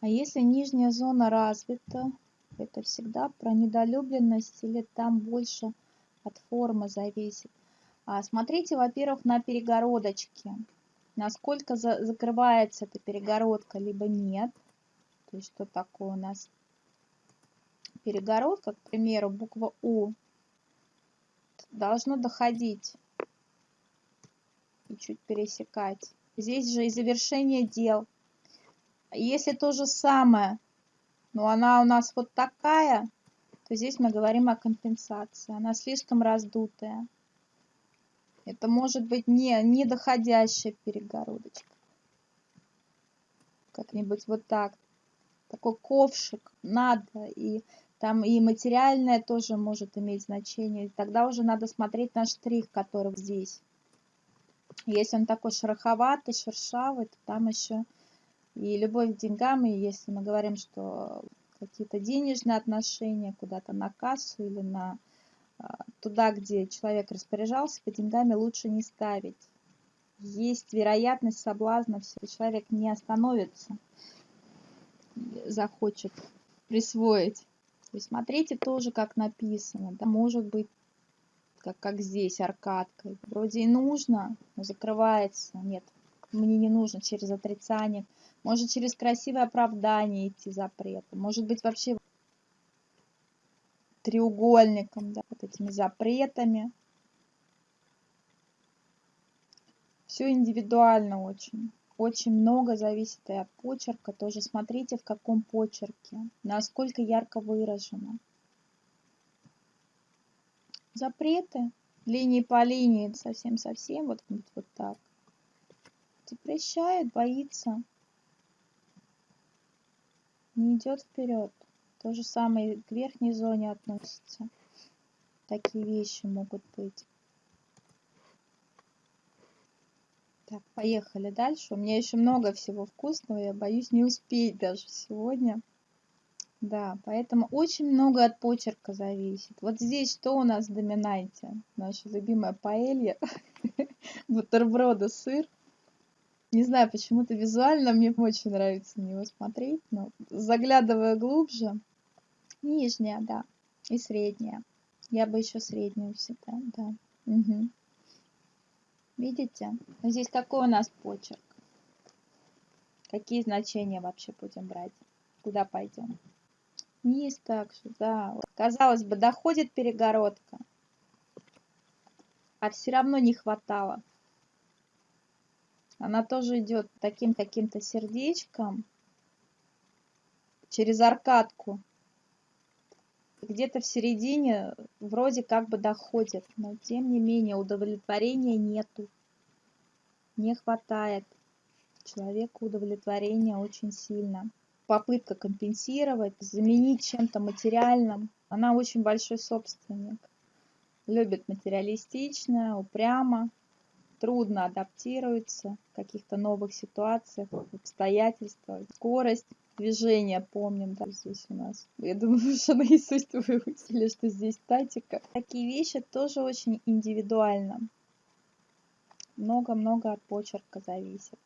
А если нижняя зона развита, это всегда про недолюбленность или там больше от формы зависит. А смотрите, во-первых, на перегородочке. Насколько за закрывается эта перегородка, либо нет. То есть, что такое у нас перегородка, к примеру, буква У должно доходить и чуть пересекать. Здесь же и завершение дел. Если то же самое, но она у нас вот такая, то здесь мы говорим о компенсации. Она слишком раздутая. Это может быть не, не доходящая перегородочка. Как-нибудь вот так. Такой ковшик надо. И там и материальное тоже может иметь значение. И тогда уже надо смотреть на штрих, который здесь. Если он такой шероховатый, шершавый, то там еще и любовь к деньгам, и если мы говорим, что какие-то денежные отношения куда-то на кассу или на а, туда, где человек распоряжался, по деньгами лучше не ставить. Есть вероятность соблазна, все, человек не остановится, захочет присвоить. То есть смотрите тоже, как написано. Да, может быть, как, как здесь, аркадкой. Вроде и нужно, но закрывается. Нет, мне не нужно через отрицание. Может через красивое оправдание идти запрета. Может быть вообще треугольником, да, вот этими запретами. Все индивидуально очень. Очень много зависит и от почерка. Тоже смотрите, в каком почерке, насколько ярко выражено. Запреты линии по линии, совсем-совсем, вот, вот так. Запрещает, боится. Не идет вперед. То же самое к верхней зоне относится. Такие вещи могут быть. Так, поехали дальше. У меня еще много всего вкусного. Я боюсь не успеть даже сегодня. Да, поэтому очень много от почерка зависит. Вот здесь что у нас в доминанте? Наша любимая паэлья. Бутерброды, сыр. Не знаю, почему-то визуально мне очень нравится на него смотреть, но заглядывая глубже, Нижняя, да. И средняя. Я бы еще среднюю всегда, да. Угу. Видите? Здесь какой у нас почерк? Какие значения вообще будем брать? Куда пойдем? Низ также, да. Казалось бы, доходит перегородка. А все равно не хватало. Она тоже идет таким каким-то сердечком через аркадку где-то в середине вроде как бы доходит, но тем не менее удовлетворения нету. Не хватает человеку удовлетворения очень сильно. Попытка компенсировать, заменить чем-то материальным. Она очень большой собственник. Любит материалистично, упрямо, трудно адаптируется в каких-то новых ситуациях, обстоятельствах. Скорость движения помним, да, здесь у нас. Я думаю, что наизусть вы выучили, что здесь статика. Такие вещи тоже очень индивидуально. Много-много от почерка зависит.